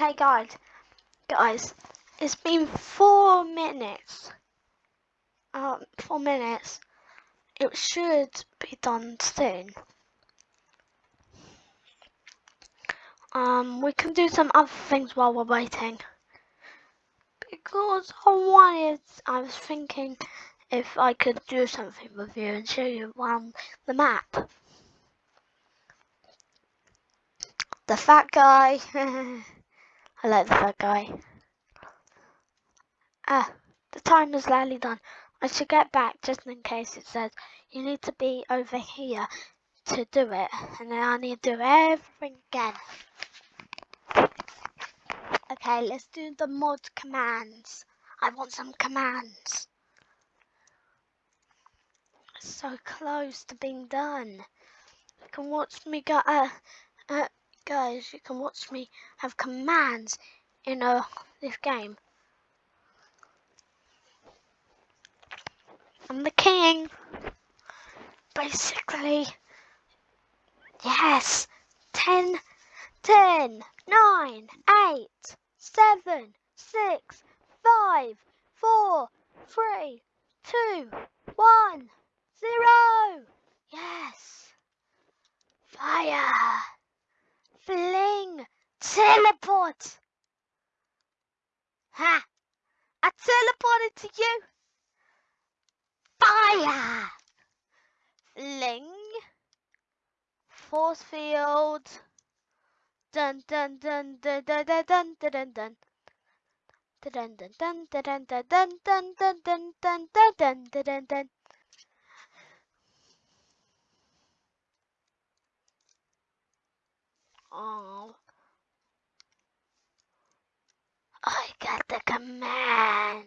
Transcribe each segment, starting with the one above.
Okay, guys, guys, it's been four minutes. Um, four minutes. It should be done soon. Um, we can do some other things while we're waiting. Because I wanted, I was thinking if I could do something with you and show you around the map. The fat guy. I like the fat guy. Ah, the time is nearly done. I should get back just in case it says you need to be over here to do it. And then I need to do everything again. Okay, let's do the mod commands. I want some commands. so close to being done. You can watch me go, uh, uh, guys, you can watch me have commands in uh, this game. I'm the king. Basically, yes, 10, 10, 9, 8, 7, 6, 5, 4, 3, 2, 1, 0. Yes. Fire. Teleport. Ha. I teleported to you. Fire. Fling. Force field. Dun dun dun dun dun dun dun dun dun. Dun dun dun dun dun dun dun dun dun dun dun. Oh. I got the command.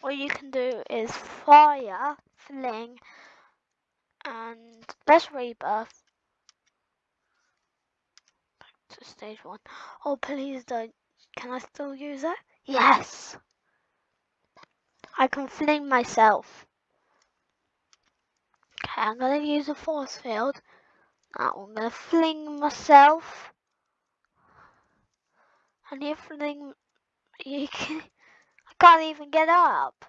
What you can do is fire, fling, and let's rebirth. Back to stage one. Oh, please don't. Can I still use it? Yes! I can fling myself. Okay, I'm gonna use a force field. Now I'm gonna fling myself. And you fling, you can, can't even get up.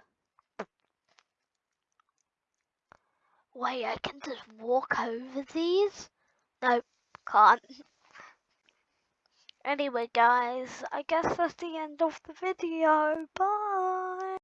Wait, I can just walk over these? Nope, can't. Anyway guys, I guess that's the end of the video. Bye!